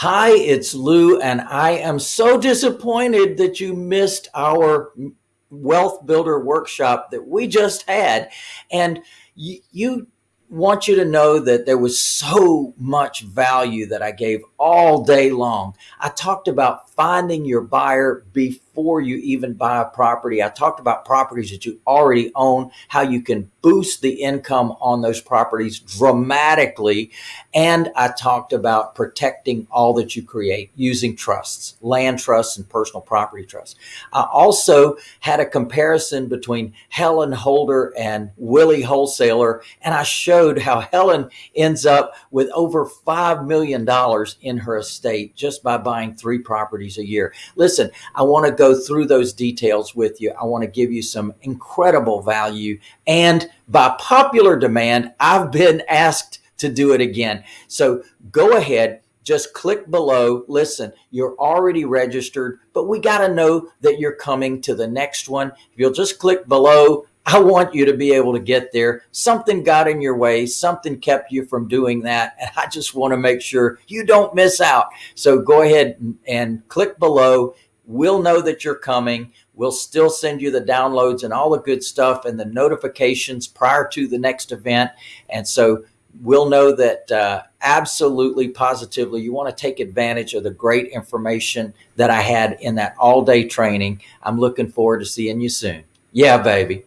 Hi, it's Lou, and I am so disappointed that you missed our wealth builder workshop that we just had. And you, want you to know that there was so much value that I gave all day long. I talked about finding your buyer before you even buy a property. I talked about properties that you already own, how you can boost the income on those properties dramatically. And I talked about protecting all that you create using trusts, land trusts and personal property trusts. I also had a comparison between Helen Holder and Willie Wholesaler. And I showed how Helen ends up with over $5 million in her estate just by buying three properties a year. Listen, I want to through those details with you. I want to give you some incredible value. And by popular demand, I've been asked to do it again. So go ahead, just click below. Listen, you're already registered, but we got to know that you're coming to the next one. If you'll just click below, I want you to be able to get there. Something got in your way. Something kept you from doing that. And I just want to make sure you don't miss out. So go ahead and click below. We'll know that you're coming. We'll still send you the downloads and all the good stuff and the notifications prior to the next event. And so we'll know that uh, absolutely positively you want to take advantage of the great information that I had in that all day training. I'm looking forward to seeing you soon. Yeah, baby.